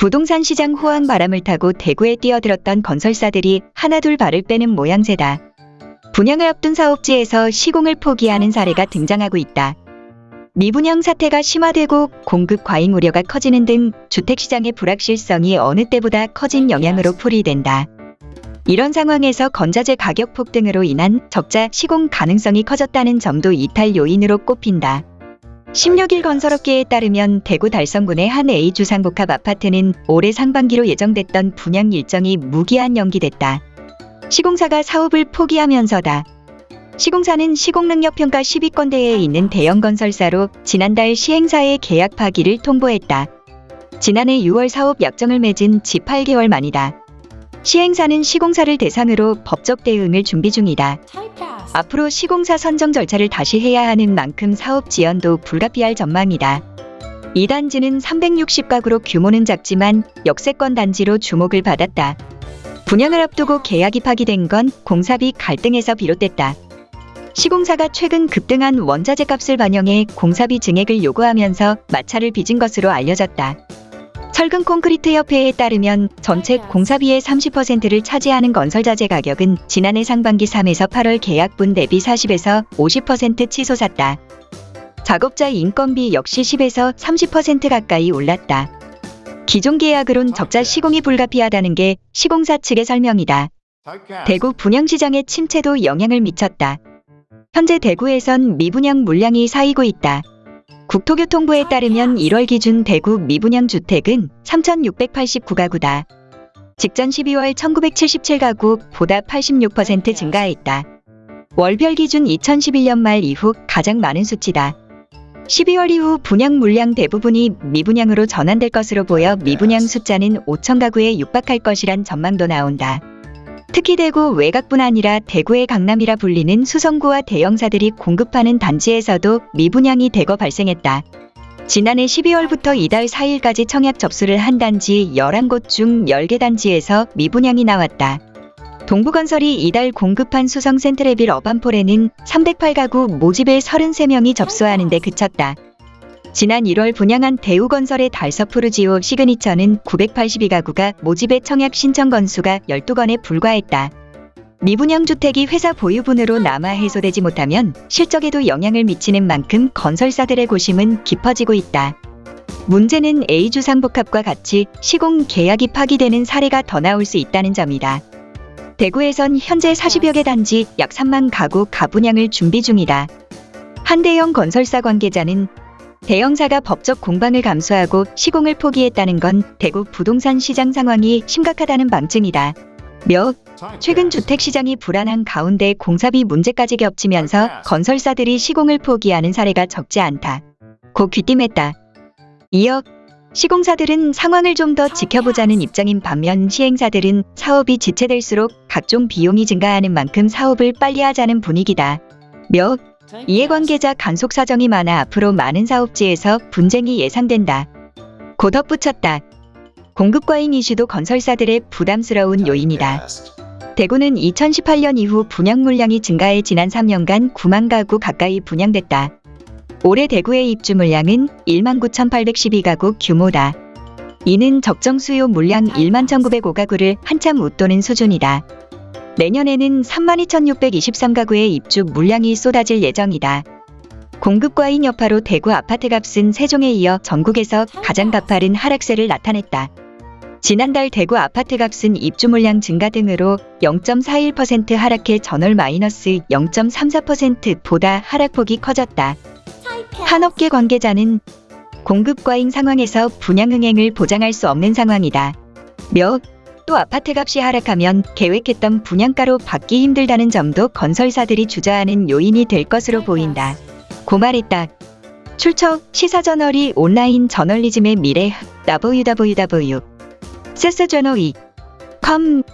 부동산 시장 호황 바람을 타고 대구에 뛰어들었던 건설사들이 하나둘 발을 빼는 모양새다. 분양을 앞둔 사업지에서 시공을 포기하는 사례가 등장하고 있다. 미분양 사태가 심화되고 공급 과잉 우려가 커지는 등 주택시장의 불확실성이 어느 때보다 커진 영향으로 풀이된다. 이런 상황에서 건자재 가격 폭등으로 인한 적자 시공 가능성이 커졌다는 점도 이탈 요인으로 꼽힌다. 16일 건설업계에 따르면 대구 달성군의 한 A 주상복합 아파트는 올해 상반기로 예정됐던 분양 일정이 무기한 연기됐다. 시공사가 사업을 포기하면서다. 시공사는 시공능력평가 10위권대에 있는 대형 건설사로 지난달 시행사의 계약 파기를 통보했다. 지난해 6월 사업 약정을 맺은 지 8개월 만이다. 시행사는 시공사를 대상으로 법적 대응을 준비 중이다. 앞으로 시공사 선정 절차를 다시 해야 하는 만큼 사업 지연도 불가피할 전망이다. 이 단지는 360가구로 규모는 작지만 역세권 단지로 주목을 받았다. 분양을 앞두고 계약이 파기된 건 공사비 갈등에서 비롯됐다. 시공사가 최근 급등한 원자재 값을 반영해 공사비 증액을 요구하면서 마찰을 빚은 것으로 알려졌다. 철근 콘크리트 협회에 따르면 전체 공사비의 30%를 차지하는 건설자재 가격은 지난해 상반기 3에서 8월 계약분 대비 40에서 50% 치솟았다. 작업자 인건비 역시 10에서 30% 가까이 올랐다. 기존 계약으론 적자 시공이 불가피하다는 게 시공사 측의 설명이다. 대구 분양시장의 침체도 영향을 미쳤다. 현재 대구에선 미분양 물량이 쌓이고 있다. 국토교통부에 따르면 1월 기준 대구 미분양 주택은 3,689가구다. 직전 12월 1,977가구 보다 86% 증가했다. 월별 기준 2011년 말 이후 가장 많은 수치다. 12월 이후 분양 물량 대부분이 미분양으로 전환될 것으로 보여 미분양 숫자는 5,000가구에 육박할 것이란 전망도 나온다. 특히 대구 외곽뿐 아니라 대구의 강남이라 불리는 수성구와 대형사들이 공급하는 단지에서도 미분양이 대거 발생했다. 지난해 12월부터 이달 4일까지 청약 접수를 한 단지 11곳 중 10개 단지에서 미분양이 나왔다. 동부건설이 이달 공급한 수성 센트레빌 어반폴에는 308가구 모집에 33명이 접수하는 데 그쳤다. 지난 1월 분양한 대우건설의 달서푸르지오 시그니처는 982가구가 모집에 청약 신청 건수가 12건에 불과했다. 미분양 주택이 회사 보유분으로 남아 해소되지 못하면 실적에도 영향을 미치는 만큼 건설사들의 고심은 깊어지고 있다. 문제는 A주상복합과 같이 시공 계약이 파기되는 사례가 더 나올 수 있다는 점이다. 대구에선 현재 40여 개 단지 약 3만 가구 가분양을 준비 중이다. 한대형 건설사 관계자는 대형사가 법적 공방을 감수하고 시공을 포기했다는 건 대구 부동산 시장 상황이 심각하다는 방증이다. 몇 최근 주택 시장이 불안한 가운데 공사비 문제까지 겹치면서 건설사들이 시공을 포기하는 사례가 적지 않다. 고 귀띔했다. 이어 시공사들은 상황을 좀 더 지켜보자는 입장인 반면 시행사들은 사업이 지체될수록 각종 비용이 증가하는 만큼 사업을 빨리 하자는 분위기다. 몇 이해관계자 간속 사정이 많아 앞으로 많은 사업지에서 분쟁이 예상된다. 고 덧붙였다. 공급 과잉 이슈도 건설사들의 부담스러운 요인이다. 대구는 2018년 이후 분양 물량이 증가해 지난 3년간 9만 가구 가까이 분양됐다. 올해 대구의 입주 물량은 1만 9,812가구 규모다. 이는 적정 수요 물량 1만 1,905가구를 한참 웃도는 수준이다. 내년에는 32,623가구의 입주 물량이 쏟아질 예정이다. 공급 과잉 여파로 대구 아파트 값은 세종에 이어 전국에서 가장 가파른 하락세를 나타냈다. 지난달 대구 아파트 값은 입주 물량 증가 등으로 0.41% 하락해 전월 마이너스 0.34%보다 하락폭이 커졌다. 한 업계 관계자는 공급 과잉 상황에서 분양 흥행을 보장할 수 없는 상황이다. 몇 또 아파트 값이 하락하면 계획했던 분양가로 받기 힘들다는 점도 건설사들이 주저하는 요인이 될 것으로 보인다. 고말했다. 출처 시사저널이 온라인 저널리즘의 미래 www. 세스저널이 com